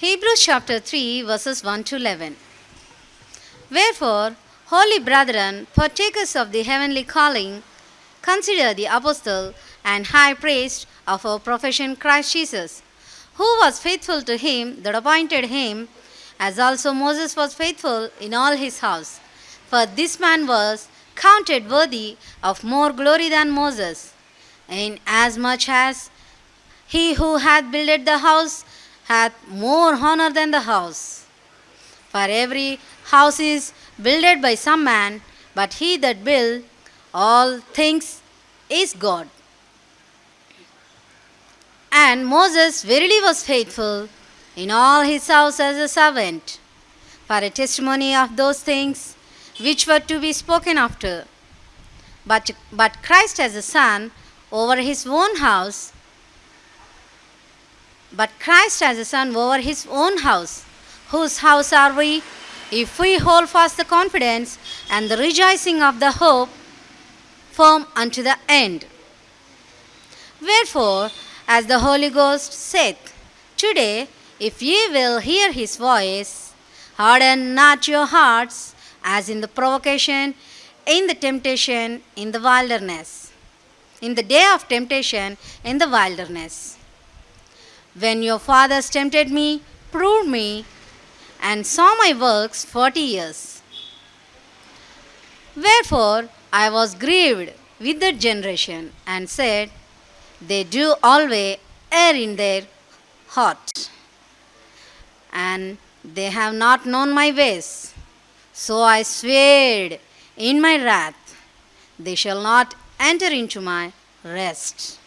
Hebrews chapter 3, verses 1 to 11. Wherefore, holy brethren, partakers of the heavenly calling, consider the apostle and high priest of our profession, Christ Jesus, who was faithful to him that appointed him, as also Moses was faithful in all his house. For this man was counted worthy of more glory than Moses, inasmuch as he who hath builded the house hath more honor than the house. For every house is builded by some man, but he that build all things is God. And Moses verily was faithful in all his house as a servant, for a testimony of those things which were to be spoken after. But, but Christ as a son over his own house, but Christ as a son over his own house. Whose house are we? If we hold fast the confidence and the rejoicing of the hope firm unto the end. Wherefore, as the Holy Ghost saith, Today, if ye will hear his voice, harden not your hearts, as in the provocation, in the temptation, in the wilderness, in the day of temptation, in the wilderness. When your fathers tempted me, proved me, and saw my works forty years. Wherefore I was grieved with that generation, and said, They do always err in their heart, and they have not known my ways. So I sweared in my wrath, They shall not enter into my rest.